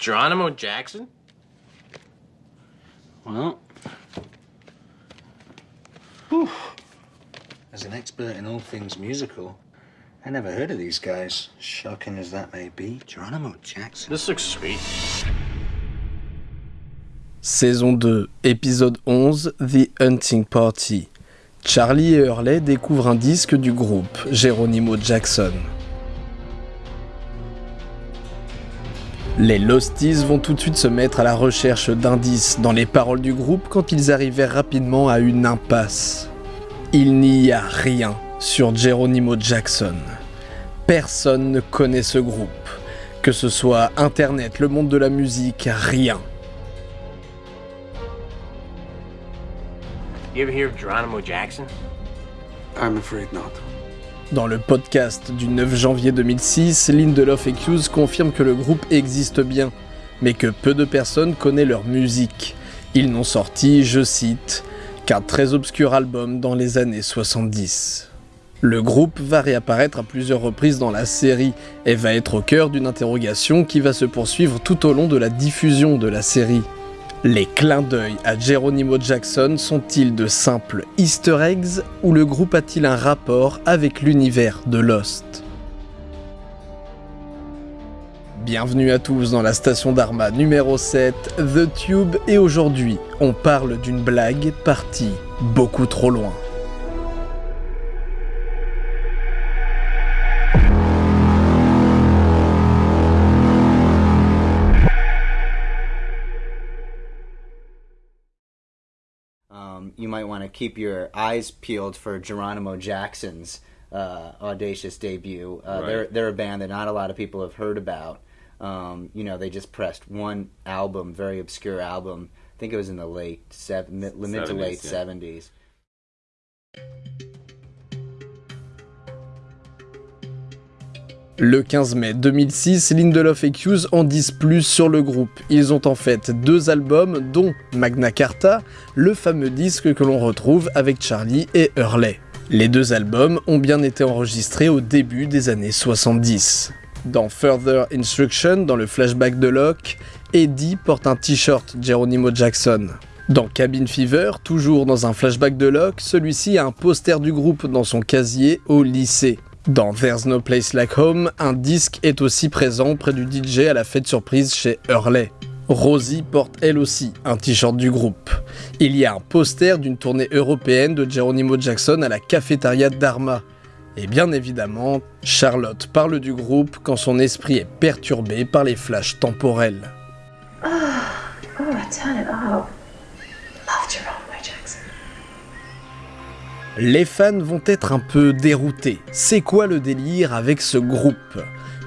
Geronimo Jackson? Well, whew. as an expert in all things musical, I never heard of these guys. Shocking as that may be, Geronimo Jackson. This looks sweet. Saison 2, épisode 11, The Hunting Party. Charlie et Hurley découvrent un disque du groupe, Geronimo Jackson. Les Losties vont tout de suite se mettre à la recherche d'indices dans les paroles du groupe quand ils arrivèrent rapidement à une impasse. Il n'y a rien sur Geronimo Jackson. Personne ne connaît ce groupe. Que ce soit Internet, le monde de la musique, rien. You ever hear of Geronimo Jackson? I'm afraid not. Dans le podcast du 9 janvier 2006, Lindelof et Hughes confirment que le groupe existe bien, mais que peu de personnes connaissent leur musique. Ils n'ont sorti, je cite, qu'un très obscur album dans les années 70. Le groupe va réapparaître à plusieurs reprises dans la série et va être au cœur d'une interrogation qui va se poursuivre tout au long de la diffusion de la série. Les clins d'œil à Geronimo Jackson sont-ils de simples easter eggs ou le groupe a-t-il un rapport avec l'univers de Lost? Bienvenue à tous dans la station d'Arma numéro 7, The Tube, et aujourd'hui, on parle d'une blague partie beaucoup trop loin. Might want to keep your eyes peeled for Geronimo Jackson's uh, audacious debut. Uh, They're they're a band that not a lot of people have heard about. Um, you know, they just pressed one album, very obscure album. I think it was in the late seven, mid, mid to 70s, late yeah. Le 15 mai 2006, Lindelof et Hughes en disent plus sur le groupe. Ils ont en fait deux albums, dont Magna Carta, le fameux disque que l'on retrouve avec Charlie et Hurley. Les deux albums ont bien été enregistrés au début des années 70. Dans Further Instruction, dans le flashback de Locke, Eddie porte un t-shirt Geronimo Jackson. Dans Cabin Fever, toujours dans un flashback de Locke, celui-ci a un poster du groupe dans son casier au lycée. Dans There's No Place Like Home, un disque est aussi présent près du DJ à la fête surprise chez Hurley. Rosie porte elle aussi un t-shirt du groupe. Il y a un poster d'une tournée européenne de Geronimo Jackson à la cafétéria d'Arma. Et bien évidemment, Charlotte parle du groupe quand son esprit est perturbé par les flashs temporels. Turn Les fans vont être un peu déroutés. C'est quoi le délire avec ce groupe?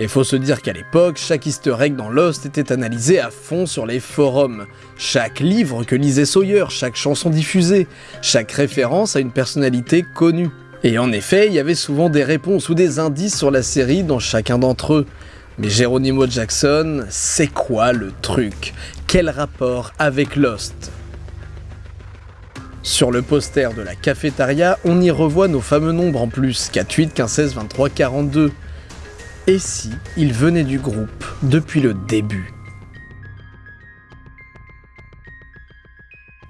Et faut se dire qu'à l'époque, chaque easter egg dans Lost était analysé à fond sur les forums. Chaque livre que lisait Sawyer, chaque chanson diffusée, chaque référence à une personnalité connue. Et en effet, il y avait souvent des réponses ou des indices sur la série dans chacun d'entre eux. Mais Geronimo Jackson, c'est quoi le truc? Quel rapport avec Lost? Sur le poster de la cafétéria, on y revoit nos fameux nombres en plus, 4, 8, 15, 16, 23, 42. Et si ils venaient du groupe depuis le début?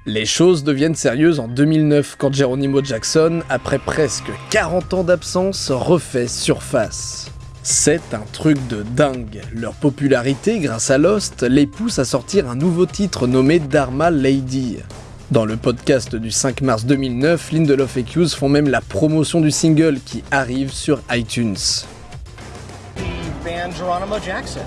Les choses deviennent sérieuses en 2009 quand Geronimo Jackson, après presque 40 ans d'absence, refait surface. C'est un truc de dingue. Leur popularité, grâce à Lost, les pousse à sortir un nouveau titre nommé Dharma Lady. Dans le podcast du 5 mars 2009, Lindelof et Hughes font même la promotion du single qui arrive sur iTunes. the band Geronimo Jackson.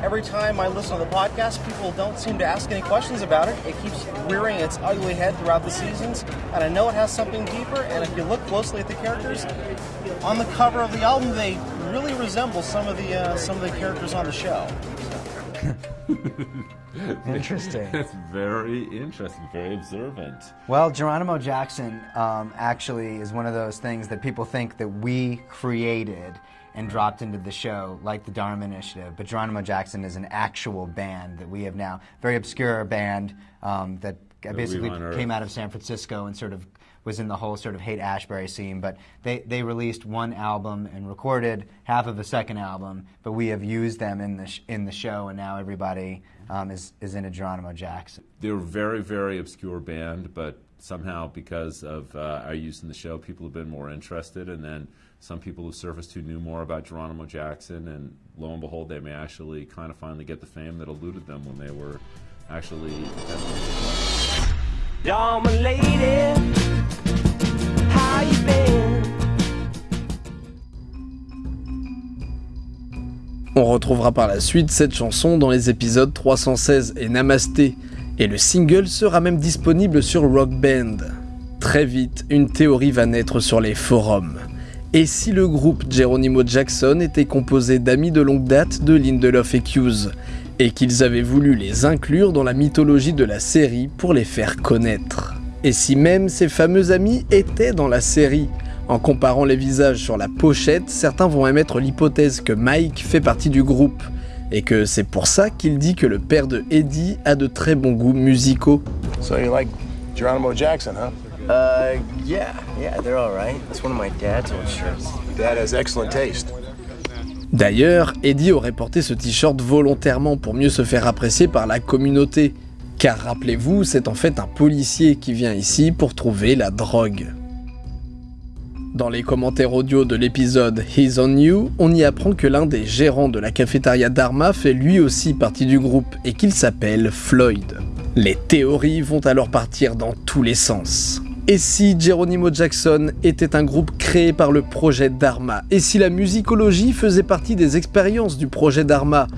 Every time I listen to the podcast, people don't seem to ask any questions about it. It keeps rearing its ugly head throughout the seasons, and I know it has something deeper. And if you look closely at the characters on the cover of the album, they really resemble some of the uh, some of the characters on the show. Interesting. That's very interesting, very observant. Well, Geronimo Jackson um, actually is one of those things that people think that we created and dropped into the show, like the Dharma Initiative. But Geronimo Jackson is an actual band that we have now, very obscure band um, that basically came out of San Francisco and sort of was in the whole sort of hate Ashbury scene. But they, they released one album and recorded half of a second album, but we have used them in the, in the show, and now everybody um, is, is into Geronimo Jackson. They're a very, very obscure band, but somehow because of uh, our use in the show, people have been more interested, and then some people who surfaced who knew more about Geronimo Jackson, and lo and behold, they may actually kind of finally get the fame that eluded them when they were actually. On retrouvera par la suite cette chanson dans les épisodes 316 et Namasté, et le single sera même disponible sur Rock Band. Très vite, une théorie va naître sur les forums. Et si le groupe Geronimo Jackson était composé d'amis de longue date de Lindelof et Hughes, et qu'ils avaient voulu les inclure dans la mythologie de la série pour les faire connaître Et si même ces fameux amis étaient dans la série? En comparant les visages sur la pochette, certains vont émettre l'hypothèse que Mike fait partie du groupe, et que c'est pour ça qu'il dit que le père de Eddie a de très bons goûts musicaux. So you like Geronimo Jackson, huh? Uh, yeah, yeah, they're all right. That's one of my dad's old shirts. Dad has excellent taste. D'ailleurs, Eddie aurait porté ce t-shirt volontairement pour mieux se faire apprécier par la communauté. Car rappelez-vous, c'est en fait un policier qui vient ici pour trouver la drogue. Dans les commentaires audio de l'épisode He's on You, on y apprend que l'un des gérants de la cafétéria Dharma fait lui aussi partie du groupe et qu'il s'appelle Floyd. Les théories vont alors partir dans tous les sens. Et si Geronimo Jackson était un groupe créé par le projet Dharma? Et si la musicologie faisait partie des expériences du projet Dharma?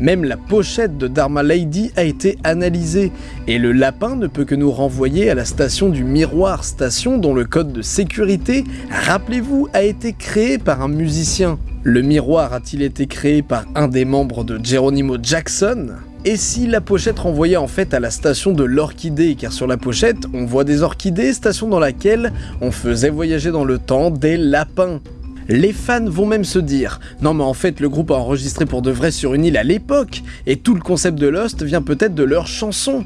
Même la pochette de Dharma Lady a été analysée, et le lapin ne peut que nous renvoyer à la station du Miroir, station dont le code de sécurité, rappelez-vous, a été créé par un musicien. Le miroir a-t-il été créé par un des membres de Geronimo Jackson? Et si la pochette renvoyait en fait à la station de l'orchidée, car sur la pochette, on voit des orchidées, station dans laquelle on faisait voyager dans le temps des lapins. Les fans vont même se dire Non mais en fait le groupe a enregistré pour de vrai sur une île à l'époque, et tout le concept de Lost vient peut-être de leur chanson.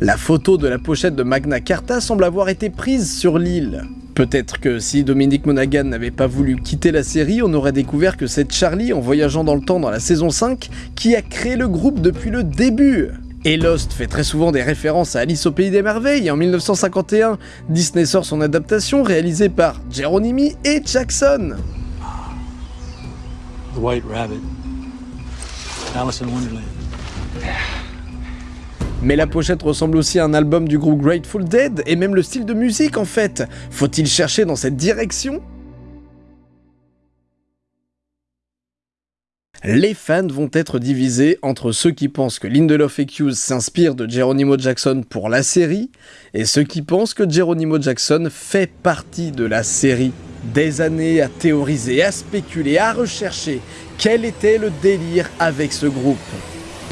La photo de la pochette de Magna Carta semble avoir été prise sur l'île. Peut-être que si Dominique Monaghan n'avait pas voulu quitter la série, on aurait découvert que c'est Charlie, en voyageant dans le temps dans la saison 5, qui a créé le groupe depuis le début. Et Lost fait très souvent des références à Alice au Pays des Merveilles, et en 1951, Disney sort son adaptation réalisée par Geronimi et Jackson. The White Rabbit. Alice in Wonderland. Mais la pochette ressemble aussi à un album du groupe Grateful Dead, et même le style de musique en fait. Faut-il chercher dans cette direction? Les fans vont être divisés entre ceux qui pensent que Lindelof et Hughes s'inspirent de Geronimo Jackson pour la série, et ceux qui pensent que Geronimo Jackson fait partie de la série. Des années à théoriser, à spéculer, à rechercher quel était le délire avec ce groupe?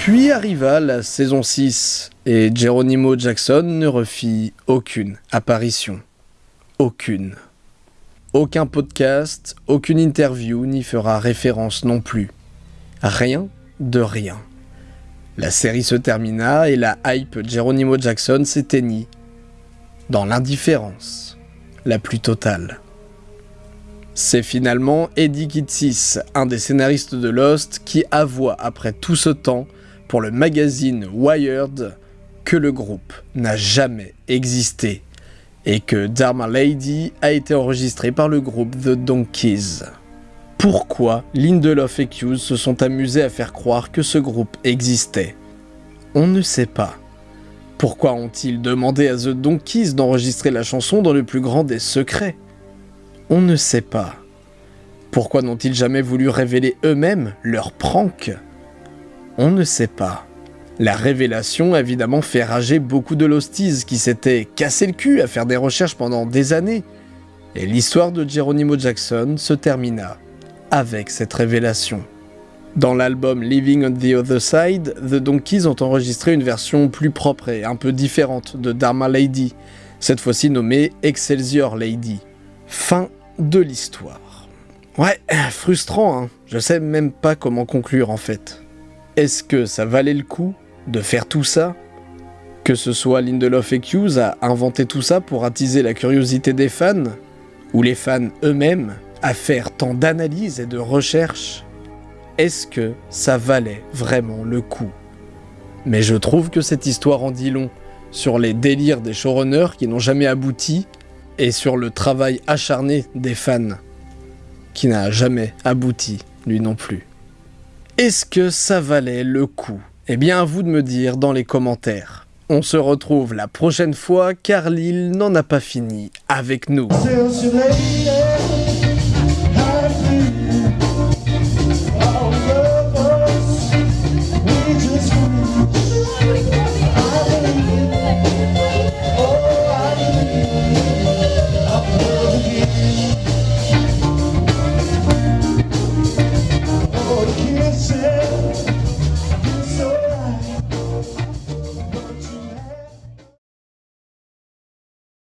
Puis arriva la saison 6 et Geronimo Jackson ne refit aucune apparition. Aucune. Aucun podcast, aucune interview n'y fera référence non plus. Rien de rien. La série se termina et la hype Geronimo Jackson s'éteignit dans l'indifférence la plus totale. C'est finalement Eddie Kitsis, un des scénaristes de Lost, qui avoua après tout ce temps pour le magazine Wired que le groupe n'a jamais existé et que Dharma Lady a été enregistré par le groupe The Donkeys. Pourquoi Lindelof et Hughes se sont amusés à faire croire que ce groupe existait? On ne sait pas. Pourquoi ont-ils demandé à The Donkeys d'enregistrer la chanson dans le plus grand des secrets? On ne sait pas. Pourquoi n'ont-ils jamais voulu révéler eux-mêmes leur prank? On ne sait pas. La révélation a évidemment fait rager beaucoup de Losties qui s'étaient cassé le cul à faire des recherches pendant des années. Et l'histoire de Geronimo Jackson se termina avec cette révélation. Dans l'album Living on the Other Side, The Donkeys ont enregistré une version plus propre et un peu différente de Dharma Lady, cette fois-ci nommée Excelsior Lady. Fin de l'histoire. Ouais, frustrant, hein. Je sais même pas comment conclure en fait. Est-ce que ça valait le coup de faire tout ça? Que ce soit Lindelof et Hughes à inventer tout ça pour attiser la curiosité des fans, ou les fans eux-mêmes à faire tant d'analyses et de recherches, est-ce que ça valait vraiment le coup? Mais je trouve que cette histoire en dit long sur les délires des showrunners qui n'ont jamais abouti et sur le travail acharné des fans qui n'a jamais abouti, lui non plus. Est-ce que ça valait le coup? Eh bien à vous de me dire dans les commentaires. On se retrouve la prochaine fois car l'île n'en a pas fini avec nous.